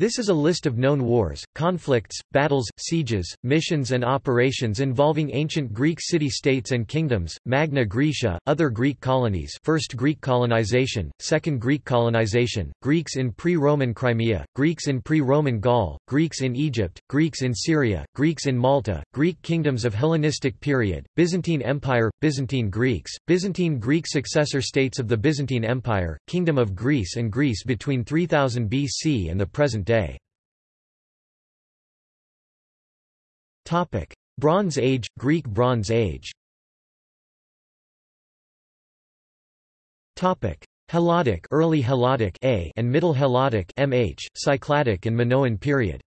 This is a list of known wars, conflicts, battles, sieges, missions and operations involving ancient Greek city-states and kingdoms, Magna Graecia, other Greek colonies First Greek colonization, Second Greek colonization, Greeks in pre-Roman Crimea, Greeks in pre-Roman Gaul, Greeks in Egypt, Greeks in Syria, Greeks in Malta, Greek kingdoms of Hellenistic period, Byzantine Empire, Byzantine Greeks, Byzantine Greek successor states of the Byzantine Empire, Kingdom of Greece and Greece between 3000 BC and the present day. Bronze Age, Greek Bronze Age. Helladic, early Helladic A and Middle Helladic MH, Cycladic and Minoan period.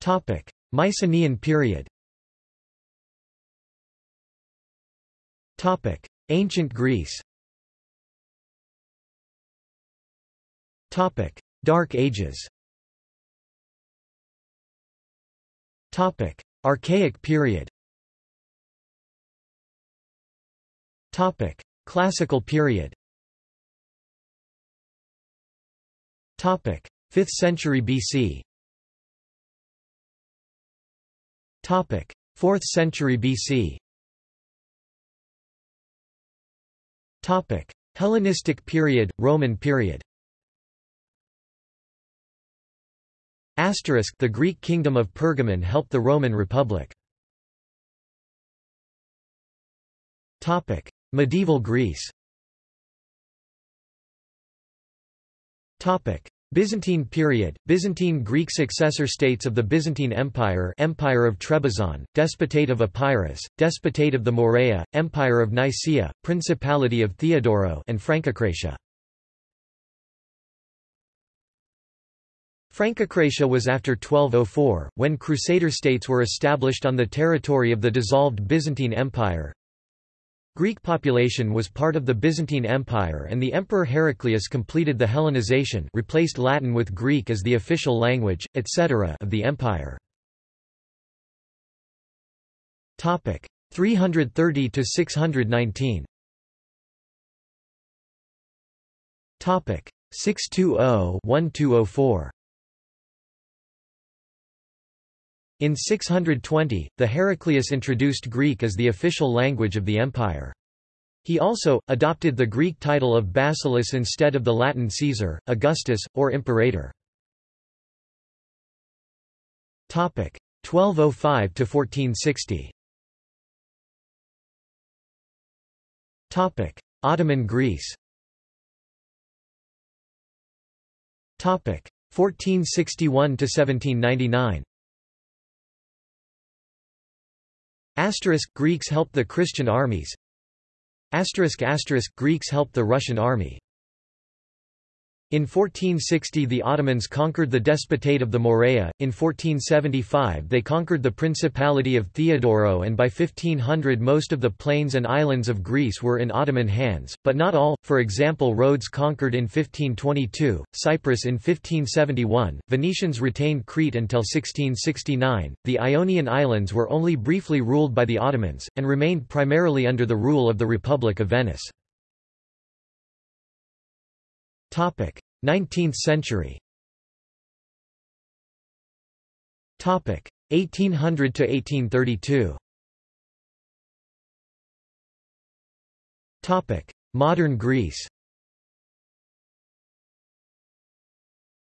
Topic: Mycenaean period. Topic: Ancient Greece. Topic: Dark Ages. Topic: Archaic period. Topic: Classical period. Topic: 5th century BC. Topic: 4th century BC. Topic: Hellenistic period, Roman period. Asterisk the Greek kingdom of Pergamon helped the Roman Republic. Topic: Medieval Greece. Topic: Byzantine period, Byzantine Greek successor states of the Byzantine Empire Empire of Trebizond, Despotate of Epirus, Despotate of the Morea, Empire of Nicaea, Principality of Theodoro and Francocratia. Francocratia was after 1204, when Crusader states were established on the territory of the dissolved Byzantine Empire. Greek population was part of the Byzantine Empire and the Emperor Heraclius completed the Hellenization replaced Latin with Greek as the official language, etc. of the empire. 330 to 619 620-1204 In 620, the Heraclius introduced Greek as the official language of the empire. He also, adopted the Greek title of Basileus instead of the Latin Caesar, Augustus, or Imperator. 1205–1460 Ottoman Greece 1461–1799 Asterisk Greeks helped the Christian armies. Asterisk asterisk Greeks helped the Russian army in 1460 the Ottomans conquered the Despotate of the Morea, in 1475 they conquered the Principality of Theodoro and by 1500 most of the plains and islands of Greece were in Ottoman hands, but not all, for example Rhodes conquered in 1522, Cyprus in 1571, Venetians retained Crete until 1669, the Ionian Islands were only briefly ruled by the Ottomans, and remained primarily under the rule of the Republic of Venice. 19th century. 1800 to 1832 Topic: Modern Greece.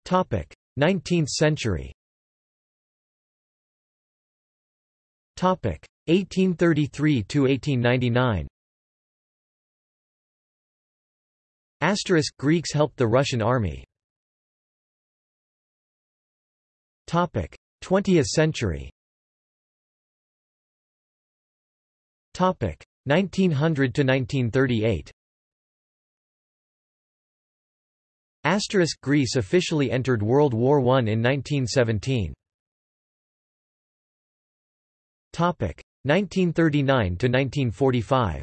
Topic: 19th century. Topic: 1833 to 1899. Asterisk Greeks helped the Russian army. Topic: 20th century. Topic: 1900 to 1938. Asterisk Greece officially entered World War I in 1917. Topic: 1939 to 1945.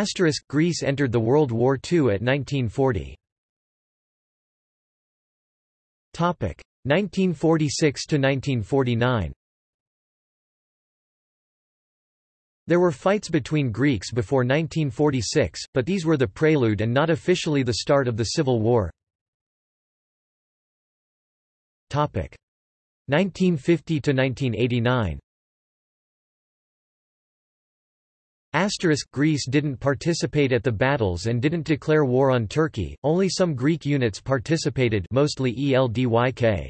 Asterisk Greece entered the World War II at 1940. Topic 1946 to 1949. There were fights between Greeks before 1946, but these were the prelude and not officially the start of the Civil War. 1950 to 1989 Asterisk Greece didn't participate at the battles and didn't declare war on Turkey, only some Greek units participated mostly ELDYK.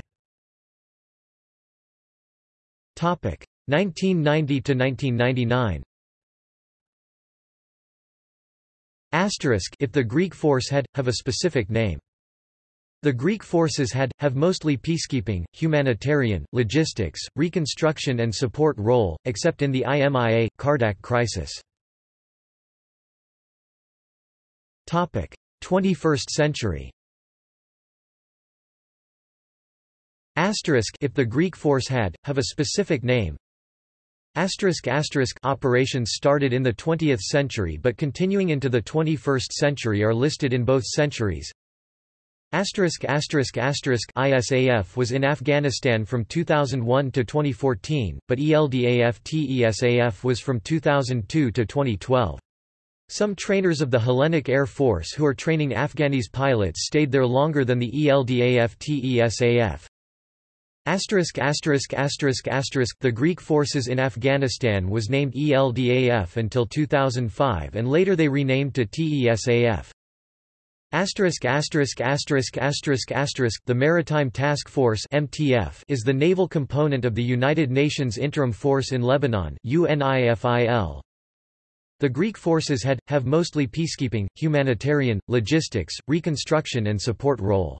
1990 to 1999 Asterisk if the Greek force had, have a specific name. The Greek forces had, have mostly peacekeeping, humanitarian, logistics, reconstruction and support role, except in the IMIA, Kardak crisis. 21st century Asterisk if the Greek force had, have a specific name Asterisk asterisk operations started in the 20th century but continuing into the 21st century are listed in both centuries. Asterisk asterisk asterisk ISAF was in Afghanistan from 2001 to 2014, but ELDAF TESAF was from 2002 to 2012. Some trainers of the Hellenic Air Force who are training Afghanis pilots stayed there longer than the ELDAF-TESAF. Asterisk asterisk asterisk asterisk The Greek forces in Afghanistan was named ELDAF until 2005 and later they renamed to TESAF. Asterisk asterisk asterisk asterisk asterisk The Maritime Task Force (MTF) is the naval component of the United Nations Interim Force in Lebanon (UNIFIL). The Greek forces had, have mostly peacekeeping, humanitarian, logistics, reconstruction and support role.